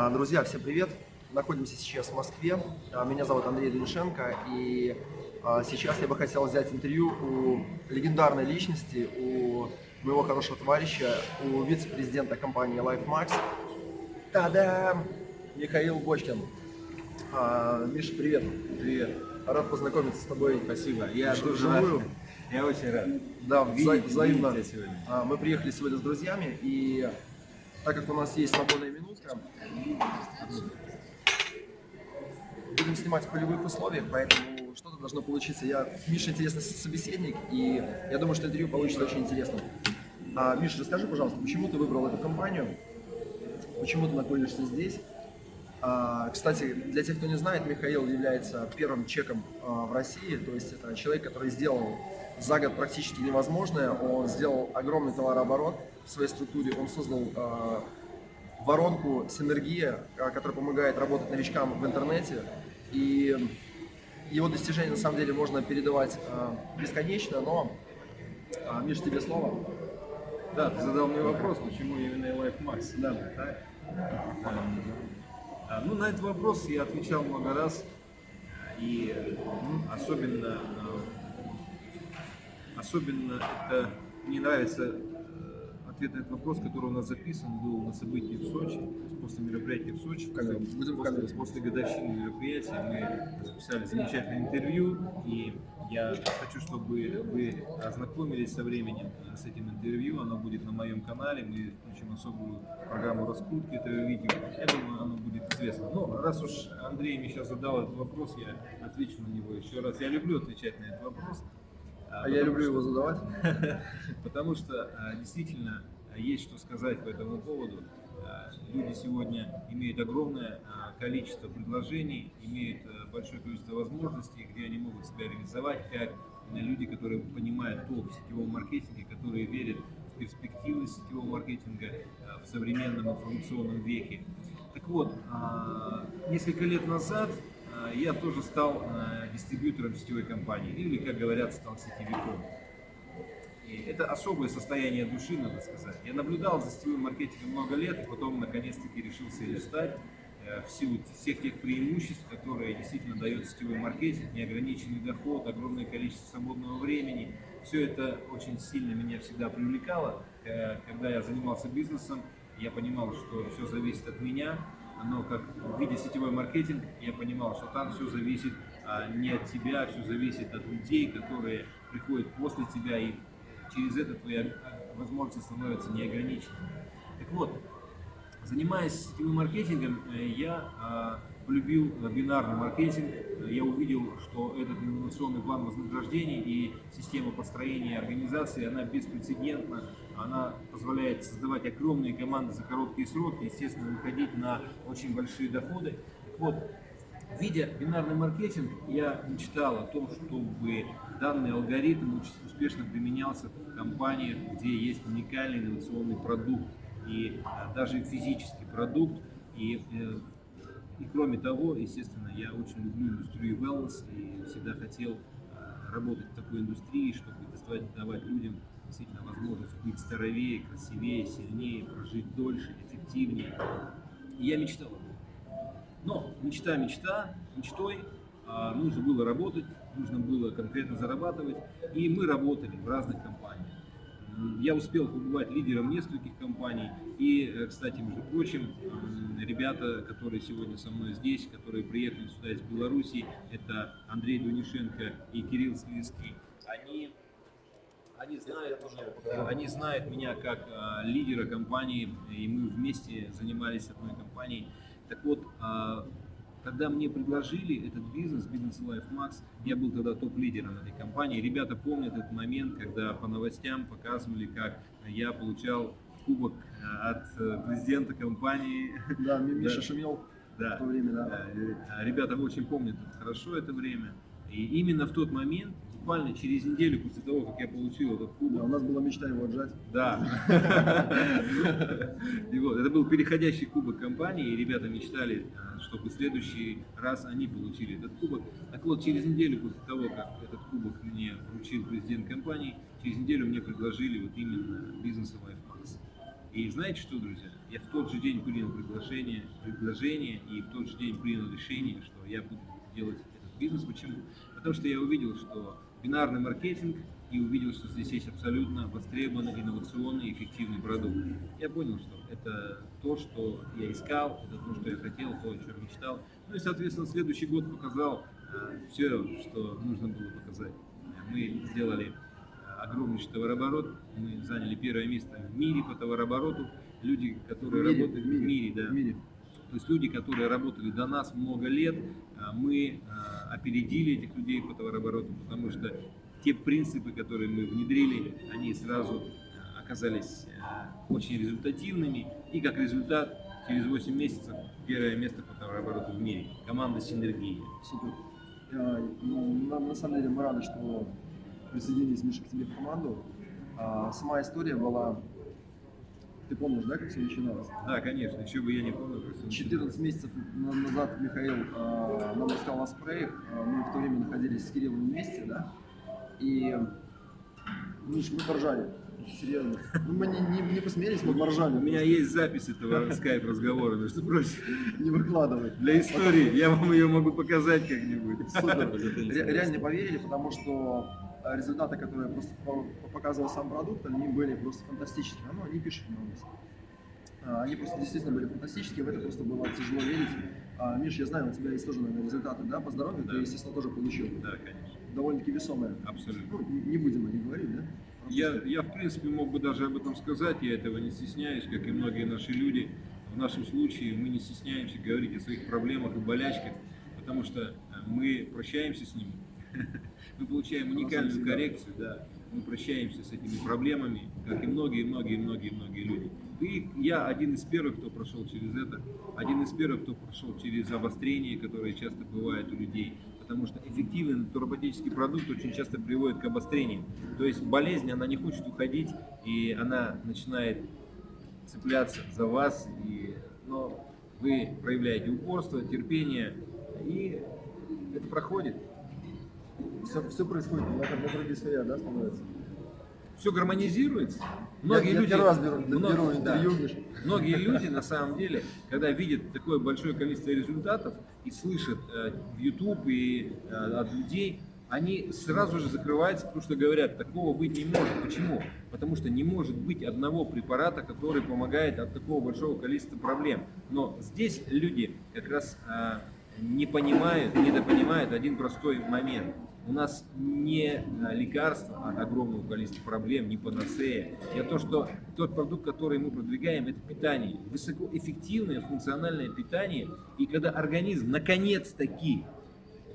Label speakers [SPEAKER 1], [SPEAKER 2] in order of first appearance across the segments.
[SPEAKER 1] А, Друзья, всем привет! Находимся сейчас в Москве. А, Меня зовут Андрей Донишенко, и а, сейчас я бы хотел взять интервью у легендарной личности, у моего хорошего товарища, у вице-президента компании LifeMax. Та-дам! Михаил Бочкин. Миша, привет!
[SPEAKER 2] Привет.
[SPEAKER 1] Рад познакомиться с тобой.
[SPEAKER 2] Спасибо. Я тоже рад. Я очень рад.
[SPEAKER 1] Да,
[SPEAKER 2] Видеть-
[SPEAKER 1] взаимно.
[SPEAKER 2] видеть тебя сегодня.
[SPEAKER 1] Мы приехали сегодня с друзьями, и так как у нас есть свободная минутка, будем снимать в полевых условиях, поэтому что-то должно получиться. Я, Миша интересный собеседник, и я думаю, что интервью получится очень интересным. А, Миша, расскажи, пожалуйста, почему ты выбрал эту компанию? Почему ты находишься здесь? А, Кстати, для тех, кто не знает, Михаил является первым чеком а, в России, то есть это человек, который сделал за год практически невозможное, он сделал огромный товарооборот в своей структуре, он создал а, воронку «Синергия», которая помогает работать новичкам в интернете, и его достижения на самом деле можно передавать бесконечно, но, Миш, тебе слово.
[SPEAKER 2] Да, ты задал мне вопрос, почему именно Life Max.
[SPEAKER 1] Да.
[SPEAKER 2] Так? А, Ну, на этот вопрос я отвечал много раз. И ну, особенно, а, особенно это мне нравится э, ответ на этот вопрос, который у нас записан был на событии в Сочи, после мероприятия в Сочи,
[SPEAKER 1] камеру.
[SPEAKER 2] после, после годовщины мероприятия мы записали замечательное интервью, и я хочу, чтобы вы ознакомились со временем с этим интервью, оно будет на моем канале, мы включим особую программу раскрутки этого видео, я думаю, оно будет известно. Но раз уж Андрей мне сейчас задал этот вопрос, я отвечу на него еще раз. Я люблю отвечать на этот вопрос.
[SPEAKER 1] А я люблю его задавать.
[SPEAKER 2] Потому что а, действительно а, есть что сказать по этому поводу. А, Люди сегодня имеют огромное а, количество предложений, имеют а, большое количество возможностей, где они могут себя реализовать, как люди, которые понимают толк в сетевом маркетинге, которые верят в перспективы сетевого маркетинга в современном информационном веке. Так вот, несколько лет назад я тоже стал дистрибьютором сетевой компании, или, как говорят, стал сетевиком. Это особое состояние души, надо сказать. Я наблюдал за сетевым маркетингом много лет, и потом наконец-таки решился им стать э, в силу всех тех преимуществ, которые действительно дает сетевой маркетинг, неограниченный доход, огромное количество свободного времени. Все это очень сильно меня всегда привлекало. Э, Когда я занимался бизнесом, я понимал, что все зависит от меня, но как в виде сетевой маркетинг, я понимал, что там все зависит а, не от тебя, все зависит от людей, которые приходят после тебя, и через это твои а, возможности становятся неограниченными. Так вот, занимаясь сетевым маркетингом, э, я а, полюбил э, бинарный маркетинг. Э, Я увидел, что этот инновационный план вознаграждений и система построения организации, она беспрецедентна. Она позволяет создавать огромные команды за короткие сроки, естественно, выходить на очень большие доходы. Вот, Видя бинарный маркетинг, я мечтал о том, чтобы данный алгоритм успешно применялся в компаниях, где есть уникальный инновационный продукт и а, даже физический продукт. И, э, и кроме того, естественно, я очень люблю индустрию wellness и всегда хотел а, работать в такой индустрии, чтобы доставать, давать людям действительно возможность быть здоровее, красивее, сильнее, прожить дольше, эффективнее. И я мечтал об. Но мечта, мечта, мечтой а, нужно было работать, нужно было конкретно зарабатывать, и мы работали в разных компаниях. Я успел побывать лидером нескольких компаний, и, э, кстати, между прочим, ребята, которые сегодня со мной здесь, которые приехали сюда из Беларуси, это Андрей Дунишенко и Кирилл Слизкий, они они знают, они знают меня как а, лидера компании, и мы вместе занимались одной компанией. Так вот, а, когда мне предложили этот бизнес, бизнес Life Max, я был тогда топ-лидером этой компании. Ребята помнят этот момент, когда по новостям показывали, как я получал кубок а, от э, президента компании.
[SPEAKER 1] Да, Ми- Миша
[SPEAKER 2] Да.
[SPEAKER 1] шумел
[SPEAKER 2] Да.
[SPEAKER 1] в то время, да.
[SPEAKER 2] Э, Ребята очень помнят хорошо это время. И именно в тот момент, буквально через неделю после того, как я получил этот
[SPEAKER 1] Да,
[SPEAKER 2] кубок,
[SPEAKER 1] у нас была мечта его отжать.
[SPEAKER 2] да. И вот, это был переходящий кубок компании, и ребята мечтали, а, чтобы в следующий раз они получили этот кубок. Так вот, через неделю после того, как этот кубок мне вручил президент компании, через неделю мне предложили вот именно бизнес Life. И знаете что, друзья? Я в тот же день принял приглашение, предложение и в тот же день принял решение, что я буду делать этот бизнес. Почему? Потому что я увидел, что бинарный маркетинг и увидел, что здесь есть абсолютно востребованный, инновационный, эффективный продукт. Я понял, что это то, что я искал, это то, что я хотел, то, о чем мечтал. Ну и, соответственно, следующий год показал э, все, что нужно было показать. Мы сделали э, огромнейший товарооборот, мы заняли первое место в мире по товарообороту. Люди, которые
[SPEAKER 1] В мире,
[SPEAKER 2] работают
[SPEAKER 1] в мире,
[SPEAKER 2] в мире, да,
[SPEAKER 1] в мире.
[SPEAKER 2] То есть люди, которые работали до нас много лет, а, мы а, опередили этих людей по товарообороту, потому что те принципы, которые мы внедрили, они сразу а, оказались очень результативными. И как результат, через 8 месяцев первое место по товарообороту в мире. Команда Синергия.
[SPEAKER 1] Супер. Ну, на, самом деле мы рады, что присоединились, Миша, к тебе в команду. Сама история была... Ты помнишь, да, как все начиналось?
[SPEAKER 2] Да, конечно, еще бы я не помню. как всё
[SPEAKER 1] 14 месяцев на- назад Михаил э, нам рассказал о спреях. Э, Мы в то время находились с Кириллом вместе, да? И, Миш, мы поржали. Серьезно. Ну, мы не, не, не посмеялись, мы поржали.
[SPEAKER 2] У меня есть запись этого скайп-разговора, между прочим.
[SPEAKER 1] Не выкладывать.
[SPEAKER 2] Для истории. Я вам ее могу показать как-нибудь.
[SPEAKER 1] Супер. Ре- Реально не поверили, потому что результаты, которые просто по- показывал сам продукт, они были просто фантастические. Ну, они пишут на нас. А, Они просто действительно были фантастические, в это просто было тяжело верить. А, Миш, я знаю, у тебя есть тоже, наверное, результаты, да, по здоровью,
[SPEAKER 2] Да.
[SPEAKER 1] ты, естественно, тоже получил.
[SPEAKER 2] Да, конечно.
[SPEAKER 1] Довольно-таки весомые.
[SPEAKER 2] Абсолютно.
[SPEAKER 1] Ну, не не будем о них говорить, да?
[SPEAKER 2] Я, я, в принципе, мог бы даже об этом сказать, я этого не стесняюсь, как и многие наши люди. В нашем случае мы не стесняемся говорить о своих проблемах и болячках, потому что э, мы прощаемся с ними, мы получаем уникальную коррекцию, да, мы прощаемся с этими проблемами, как и многие-многие-многие-многие люди. И я один из первых, кто прошел через это, один из первых, кто прошел через обострение, которое часто бывает у людей, потому что эффективный натуропатический продукт очень часто приводит к обострениям. То есть болезнь, она не хочет уходить, и она начинает цепляться за вас, и, но вы проявляете упорство, терпение, и это проходит.
[SPEAKER 1] Все, все происходит на, на круги своя, да, становится?
[SPEAKER 2] Все гармонизируется.
[SPEAKER 1] Я,
[SPEAKER 2] Многие
[SPEAKER 1] я
[SPEAKER 2] люди,
[SPEAKER 1] первый раз беру,
[SPEAKER 2] много-
[SPEAKER 1] беру
[SPEAKER 2] да.
[SPEAKER 1] интервью, Миш.
[SPEAKER 2] Многие люди, на самом деле, когда видят такое большое количество результатов и слышат э, в YouTube и э, от людей, они сразу же закрываются, потому что говорят, такого быть не может. Почему? Потому что не может быть одного препарата, который помогает от такого большого количества проблем. Но здесь люди как раз э, не понимают, недопонимают один простой момент. У нас не э, лекарство от огромного количества проблем, не панацея. И то, что тот продукт, который мы продвигаем, это питание. Высокоэффективное функциональное питание. И когда организм наконец-таки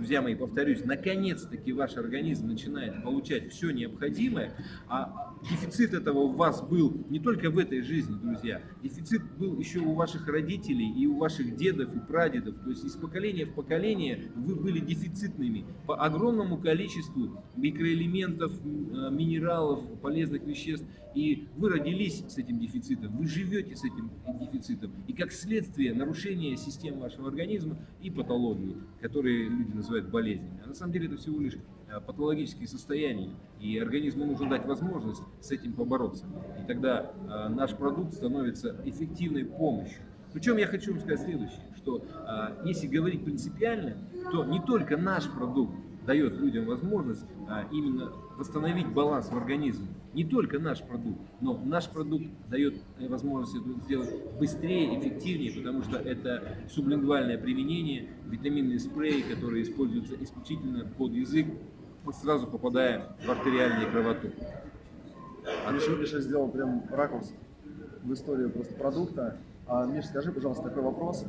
[SPEAKER 2] друзья мои, повторюсь, наконец-таки ваш организм начинает получать все необходимое, а дефицит этого у вас был не только в этой жизни, друзья, дефицит был еще у ваших родителей и у ваших дедов и прадедов, то есть из поколения в поколение вы были дефицитными по огромному количеству микроэлементов, э, минералов, полезных веществ, и вы родились с этим дефицитом, вы живете с этим дефицитом, и как следствие нарушения системы вашего организма и патологии, которые люди называют болезнями. А на самом деле это всего лишь э, патологические состояния, и организму нужно дать возможность с этим побороться. И тогда э, наш продукт становится эффективной помощью. Причем я хочу вам сказать следующее, что э, если говорить принципиально, то не только наш продукт дает людям возможность именно восстановить баланс в организме. Не только наш продукт, но наш продукт дает э, возможность это сделать быстрее, эффективнее, потому что это сублингвальное применение, витаминные спреи, которые используются исключительно под язык, сразу попадая в артериальный кровоток.
[SPEAKER 1] А Миша, Миша сделал прям ракурс в историю просто продукта. А, Миш, скажи, пожалуйста, такой вопрос.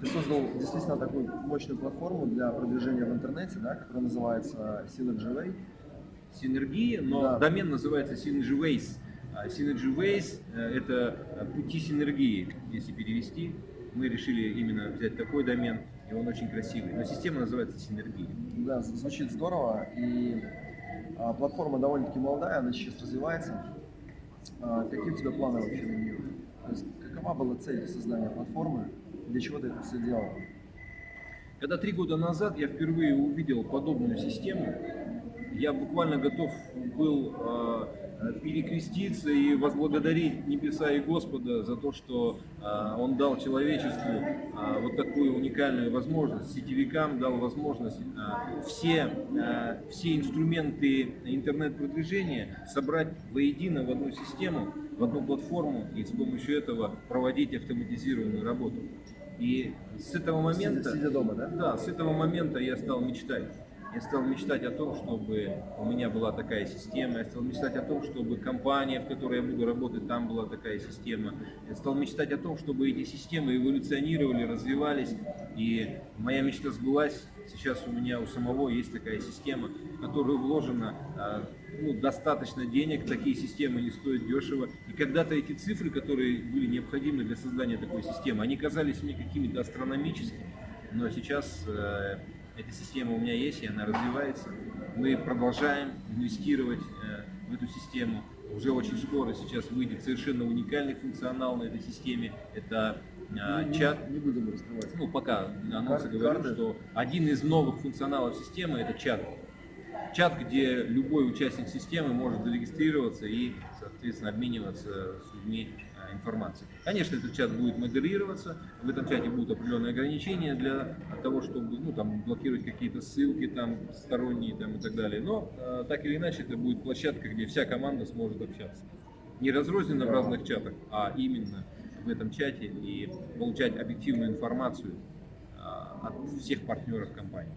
[SPEAKER 1] Ты создал действительно такую мощную платформу для продвижения в интернете, да, которая называется Synergy Way.
[SPEAKER 2] Синергия, но
[SPEAKER 1] Да.
[SPEAKER 2] домен называется Synergy Ways. А Synergy Ways э, – это э, пути синергии, если перевести. Мы решили именно взять такой домен, и он очень красивый. Но система называется Синергия.
[SPEAKER 1] Да, звучит здорово. И а, платформа довольно-таки молодая, она сейчас развивается. А, какие у тебя планы вообще на нее? То есть, какова была цель создания платформы? Для чего ты это все делал?
[SPEAKER 2] Когда три года назад я впервые увидел подобную систему, я буквально готов был э, перекреститься и возблагодарить небеса и Господа за то, что э, Он дал человечеству э, вот такую уникальную возможность, сетевикам дал возможность э, все, э, все инструменты интернет-продвижения собрать воедино в одну систему, в одну платформу и с помощью этого проводить автоматизированную работу. И с этого момента...
[SPEAKER 1] Сидя дома, да?
[SPEAKER 2] Да, с этого момента я стал мечтать. Я стал мечтать о том, чтобы у меня была такая система. Я стал мечтать о том, чтобы компания, в которой я буду работать, там была такая система. Я стал мечтать о том, чтобы эти системы эволюционировали, развивались. И моя мечта сбылась. Сейчас у меня у самого есть такая система, в которую вложено а, ну, достаточно денег, такие системы не стоят дешево. И когда-то эти цифры, которые были необходимы для создания такой системы, они казались мне какими-то астрономическими. Но сейчас э, эта система у меня есть, и она развивается. Мы продолжаем инвестировать э, в эту систему. Уже очень скоро сейчас выйдет совершенно уникальный функционал на этой системе. Это э,
[SPEAKER 1] Не-
[SPEAKER 2] чат
[SPEAKER 1] Не будем раскрывать.
[SPEAKER 2] ну, пока анонсы
[SPEAKER 1] карты.
[SPEAKER 2] что один из новых функционалов системы это чат. Чат, где любой участник системы может зарегистрироваться и, соответственно, обмениваться с людьми э, информацией. Конечно, этот чат будет модерироваться, в этом чате будут определенные ограничения для того, чтобы ну, там, блокировать какие-то ссылки там, сторонние там, и так далее. Но э, так или иначе это будет площадка, где вся команда сможет общаться. Не разрозненно в разных чатах, а именно в этом чате и получать объективную информацию а, от всех партнеров компании.